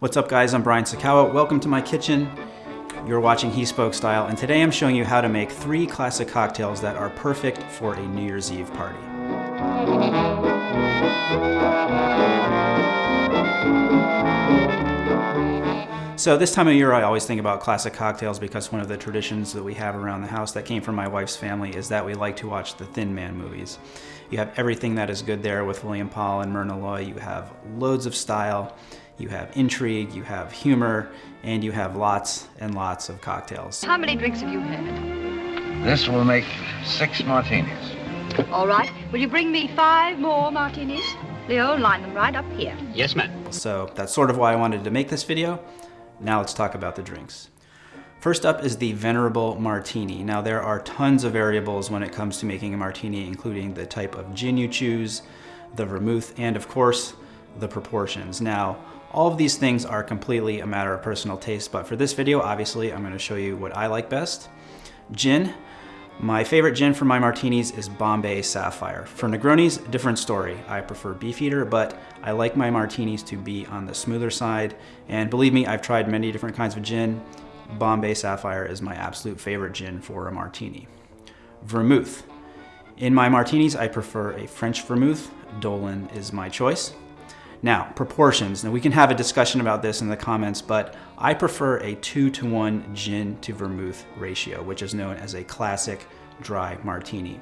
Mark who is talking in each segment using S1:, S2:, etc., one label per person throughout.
S1: What's up guys, I'm Brian Sacawa. Welcome to my kitchen. You're watching He Spoke Style, and today I'm showing you how to make three classic cocktails that are perfect for a New Year's Eve party. So this time of year, I always think about classic cocktails because one of the traditions that we have around the house that came from my wife's family is that we like to watch the Thin Man movies. You have everything that is good there with William Powell and Myrna Loy. You have loads of style, you have intrigue, you have humor, and you have lots and lots of cocktails.
S2: How many drinks have you had?
S3: This will make six martinis.
S2: All right. Will you bring me five more martinis? Leo, line them right up here.
S4: Yes, ma'am.
S1: So that's sort of why I wanted to make this video. Now let's talk about the drinks. First up is the Venerable Martini. Now there are tons of variables when it comes to making a martini, including the type of gin you choose, the vermouth, and of course, the proportions. Now, all of these things are completely a matter of personal taste, but for this video, obviously, I'm gonna show you what I like best. Gin. My favorite gin for my martinis is Bombay Sapphire. For Negronis, different story. I prefer Beefeater, but I like my martinis to be on the smoother side. And believe me, I've tried many different kinds of gin. Bombay Sapphire is my absolute favorite gin for a martini. Vermouth. In my martinis, I prefer a French vermouth. Dolin is my choice. Now, proportions. Now we can have a discussion about this in the comments, but I prefer a two to one gin to vermouth ratio, which is known as a classic dry martini.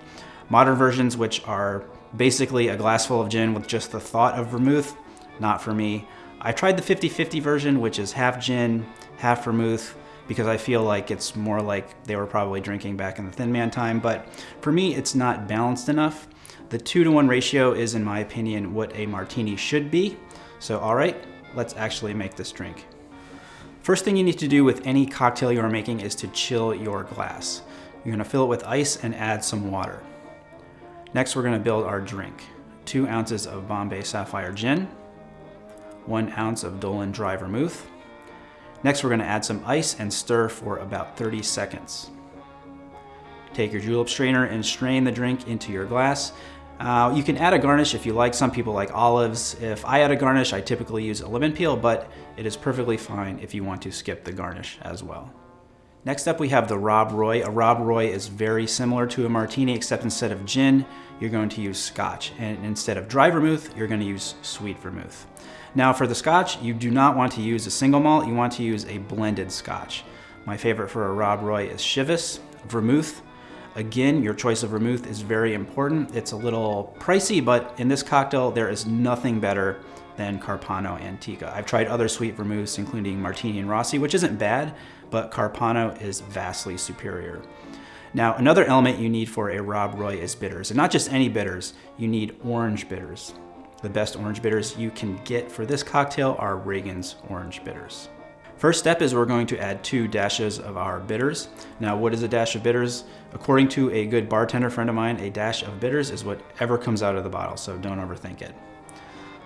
S1: Modern versions, which are basically a glass full of gin with just the thought of vermouth, not for me. I tried the 50-50 version, which is half gin, half vermouth, because I feel like it's more like they were probably drinking back in the Thin Man time, but for me, it's not balanced enough. The two to one ratio is, in my opinion, what a martini should be. So, all right, let's actually make this drink. First thing you need to do with any cocktail you are making is to chill your glass. You're gonna fill it with ice and add some water. Next, we're gonna build our drink. Two ounces of Bombay Sapphire Gin, one ounce of Dolin Dry Vermouth. Next, we're gonna add some ice and stir for about 30 seconds. Take your julep strainer and strain the drink into your glass. Uh, you can add a garnish if you like. Some people like olives. If I add a garnish, I typically use a lemon peel, but it is perfectly fine if you want to skip the garnish as well. Next up, we have the Rob Roy. A Rob Roy is very similar to a martini, except instead of gin, you're going to use scotch. And instead of dry vermouth, you're going to use sweet vermouth. Now for the scotch, you do not want to use a single malt, you want to use a blended scotch. My favorite for a Rob Roy is Chivas, vermouth, Again, your choice of vermouth is very important. It's a little pricey, but in this cocktail, there is nothing better than Carpano Antica. I've tried other sweet vermouths, including Martini and Rossi, which isn't bad, but Carpano is vastly superior. Now, another element you need for a Rob Roy is bitters, and not just any bitters, you need orange bitters. The best orange bitters you can get for this cocktail are Regans' orange bitters. First step is we're going to add two dashes of our bitters. Now, what is a dash of bitters? According to a good bartender friend of mine, a dash of bitters is whatever comes out of the bottle, so don't overthink it.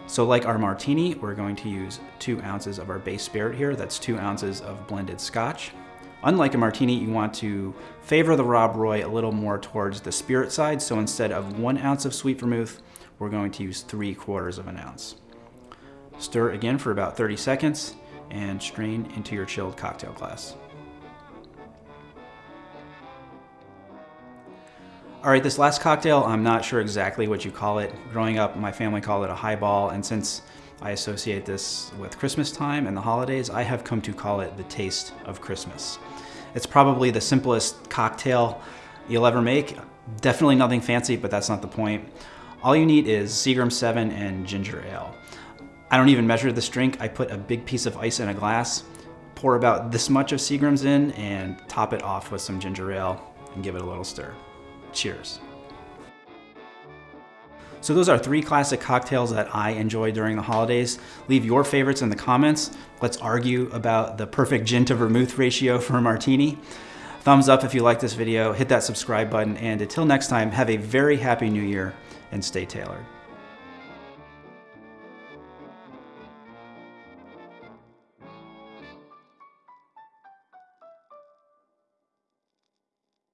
S1: So like our martini, we're going to use two ounces of our base spirit here. That's two ounces of blended scotch. Unlike a martini, you want to favor the Rob Roy a little more towards the spirit side. So instead of one ounce of sweet vermouth, we're going to use three quarters of an ounce. Stir again for about 30 seconds and strain into your chilled cocktail glass. All right, this last cocktail, I'm not sure exactly what you call it. Growing up, my family called it a highball, and since I associate this with Christmas time and the holidays, I have come to call it the taste of Christmas. It's probably the simplest cocktail you'll ever make. Definitely nothing fancy, but that's not the point. All you need is Seagram 7 and ginger ale. I don't even measure this drink. I put a big piece of ice in a glass, pour about this much of Seagram's in, and top it off with some ginger ale and give it a little stir. Cheers. So those are three classic cocktails that I enjoy during the holidays. Leave your favorites in the comments. Let's argue about the perfect gin to vermouth ratio for a martini. Thumbs up if you like this video, hit that subscribe button, and until next time, have a very happy new year and stay tailored.